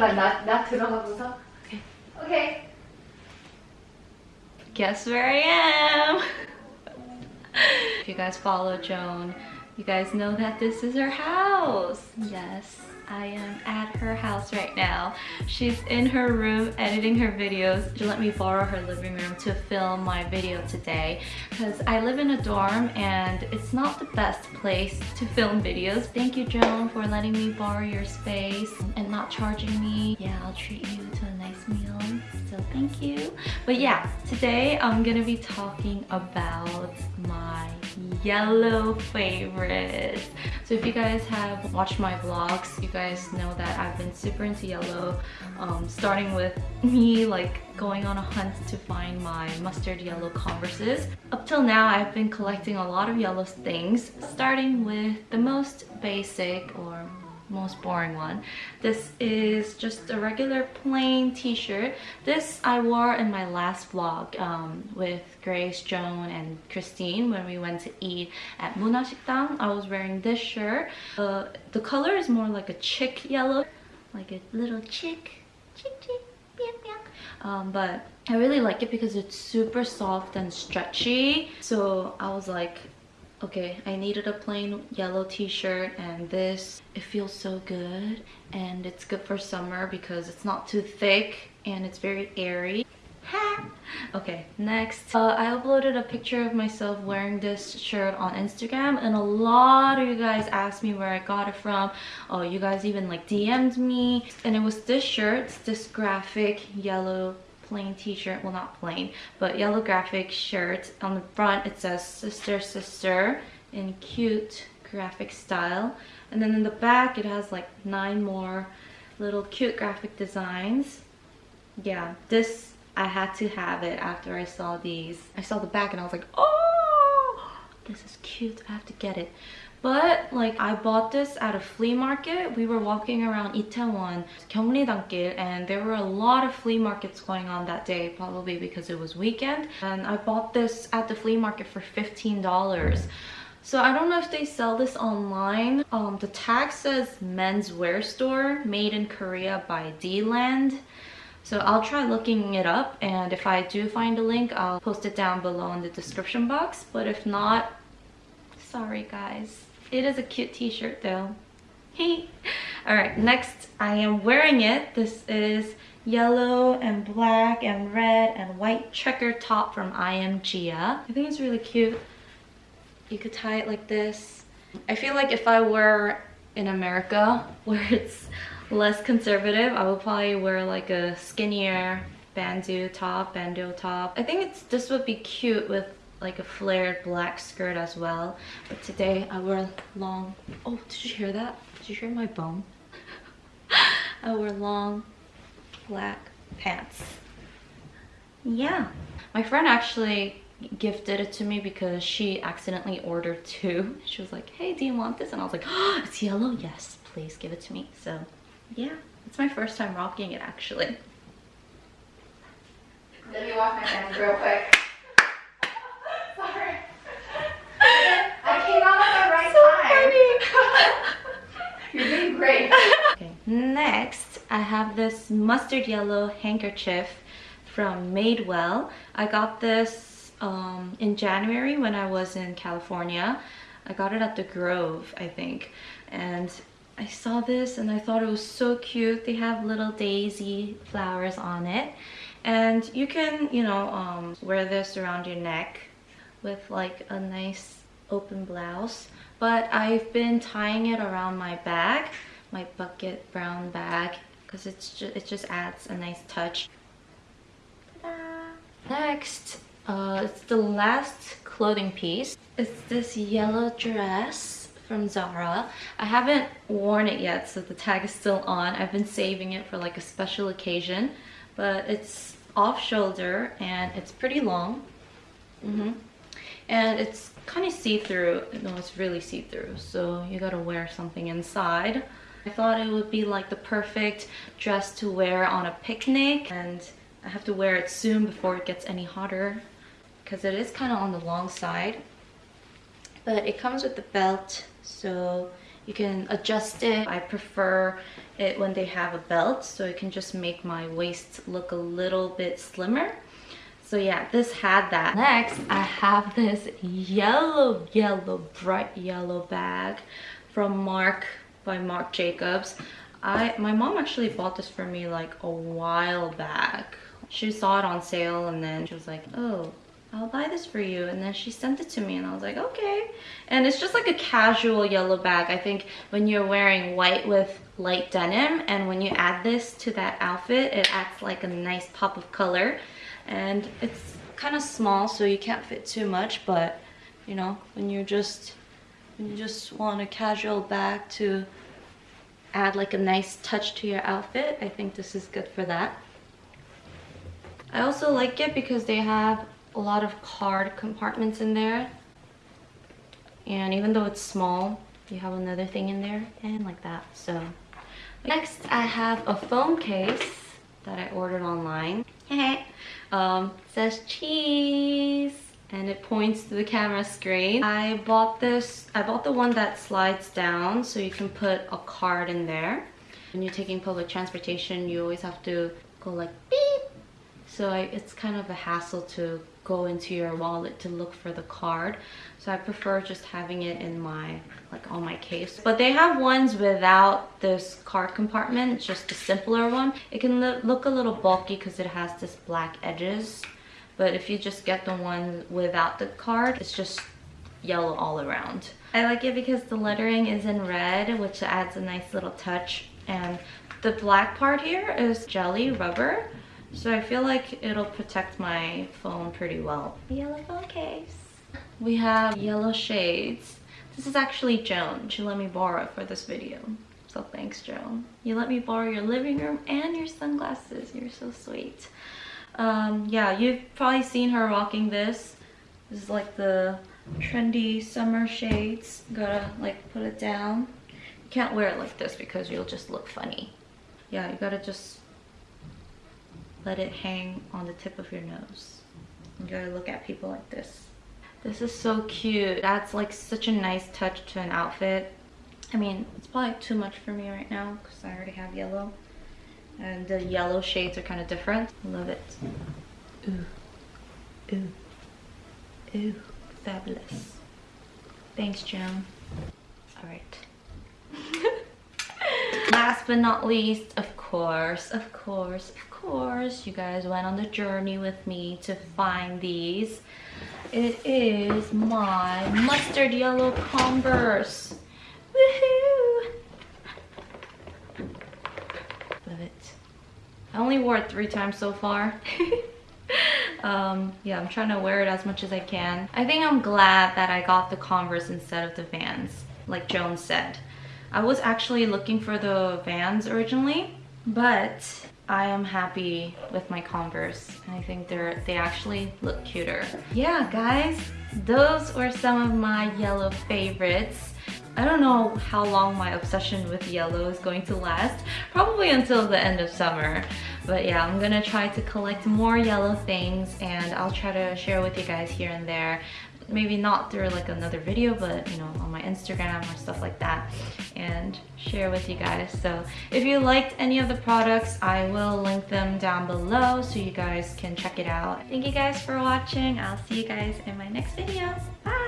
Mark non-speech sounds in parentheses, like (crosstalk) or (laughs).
잠깐만 나, 나 들어가고서 Okay. 오케이 Guess where I am? if you guys follow Joan, you guys know that this is her house. Yes, I am at her house right now. She's in her room editing her videos. She let me borrow her living room to film my video today because I live in a dorm and it's not the best place to film videos. Thank you, Joan, for letting me borrow your space and not charging me. Yeah, I'll treat you to a nice meal. So thank you. But yeah, today I'm gonna be talking about my yellow favorites. So if you guys have watched my vlogs, you guys know that I've been super into yellow, um, starting with me like going on a hunt to find my mustard yellow Converses. Up till now, I've been collecting a lot of yellow things, starting with the most basic or most boring one. This is just a regular plain t-shirt. This I wore in my last vlog um, with Grace, Joan, and Christine when we went to eat at Munashikdang. I was wearing this shirt. Uh, the color is more like a chick yellow, like a little chick, chick chick. Um, but I really like it because it's super soft and stretchy. So I was like, okay i needed a plain yellow t-shirt and this. It feels so good and it's good for summer because it's not too thick and it's very airy. Okay next. Uh, i uploaded a picture of myself wearing this shirt on instagram and a lot of you guys asked me where i got it from. Oh you guys even like dm'd me. And it was this shirt this graphic yellow plain t-shirt well not plain but yellow graphic shirt. On the front it says sister sister in cute graphic style. And then in the back it has like nine more little cute graphic designs. Yeah this i had to have it after i saw these. I saw the back and i was like oh this is cute. I have to get it but like I bought this at a flea market. We were walking around Itaewon, Gyeongridankil, and there were a lot of flea markets going on that day, probably because it was weekend. And I bought this at the flea market for $15. So I don't know if they sell this online. Um, the tag says menswear store made in Korea by D-Land. So I'll try looking it up and if I do find a link, I'll post it down below in the description box. But if not, sorry guys. It is a cute t-shirt though. Hey! Alright, next I am wearing it. This is yellow and black and red and white checker top from I Am Gia. I think it's really cute. You could tie it like this. I feel like if I were in America (laughs) where it's less conservative, I would probably wear like a skinnier bandeau top, bandeau top. I think it's this would be cute with like a flared black skirt as well. But today I wear long... Oh, did you hear that? Did you hear my bone? (laughs) I wear long black pants. Yeah. My friend actually gifted it to me because she accidentally ordered two. (laughs) She was like, hey, do you want this? And I was like, oh, it's yellow? Yes, please give it to me. So yeah, it's my first time rocking it actually. Let me wash my hands real quick. Sorry. I came out at the right time. You're doing great. Okay, next I have this mustard yellow handkerchief from Madewell. I got this um, in January when I was in California. I got it at the Grove, I think. And I saw this and I thought it was so cute. They have little daisy flowers on it. And you can, you know, um, wear this around your neck with like a nice open blouse. But I've been tying it around my bag, my bucket brown bag, because it's just, it just adds a nice touch. Next, uh, it's the last clothing piece. It's this yellow dress from Zara. I haven't worn it yet, so the tag is still on. I've been saving it for like a special occasion, but it's off shoulder and it's pretty long. Mm -hmm. And it's kind of see-through. No, it's really see-through, so you gotta wear something inside. I thought it would be like the perfect dress to wear on a picnic and I have to wear it soon before it gets any hotter because it is kind of on the long side. But it comes with the belt, so You can adjust it. I prefer it when they have a belt so it can just make my waist look a little bit slimmer. So yeah, this had that. Next, I have this yellow, yellow, bright yellow bag from Marc by Marc Jacobs. I My mom actually bought this for me like a while back. She saw it on sale and then she was like, oh, I'll buy this for you. And then she sent it to me and I was like, okay. And it's just like a casual yellow bag. I think when you're wearing white with light denim and when you add this to that outfit, it adds like a nice pop of color. And it's kind of small so you can't fit too much, but you know, when you're just, you just want a casual bag to add like a nice touch to your outfit, I think this is good for that. I also like it because they have a lot of card compartments in there. And even though it's small, you have another thing in there and like that. So next I have a phone case that I ordered online. (laughs) um, says cheese and it points to the camera screen. I bought this, I bought the one that slides down so you can put a card in there. When you're taking public transportation, you always have to go like beep. So I, it's kind of a hassle to go into your wallet to look for the card so i prefer just having it in my like on my case but they have ones without this card compartment just a simpler one it can look a little bulky because it has this black edges but if you just get the one without the card it's just yellow all around i like it because the lettering is in red which adds a nice little touch and the black part here is jelly rubber so I feel like it'll protect my phone pretty well. Yellow phone case. We have yellow shades. This is actually Joan. She let me borrow it for this video. So thanks, Joan. You let me borrow your living room and your sunglasses. You're so sweet. Um, yeah, you've probably seen her rocking this. This is like the trendy summer shades. Gotta like put it down. You can't wear it like this because you'll just look funny. Yeah, you gotta just let it hang on the tip of your nose. You gotta look at people like this. This is so cute. That's like such a nice touch to an outfit. I mean, it's probably too much for me right now because I already have yellow. And the yellow shades are kind of different. Love it. Ooh. Ooh. Ooh. Fabulous. Thanks, Joan. Alright. (laughs) Last but not least, of course, of course, of course, you guys went on the journey with me to find these. It is my mustard yellow Converse. Woohoo! Love it. I only wore it three times so far. (laughs) um, yeah, I'm trying to wear it as much as I can. I think I'm glad that I got the Converse instead of the Vans, like Joan said. I was actually looking for the Vans originally, but I am happy with my Converse. And I think they're they actually look cuter. Yeah, guys, those were some of my yellow favorites. I don't know how long my obsession with yellow is going to last. Probably until the end of summer. But yeah, I'm gonna try to collect more yellow things and I'll try to share with you guys here and there. Maybe not through like another video but you know on my instagram or stuff like that and share with you guys. So if you liked any of the products i will link them down below so you guys can check it out. Thank you guys for watching. I'll see you guys in my next video. Bye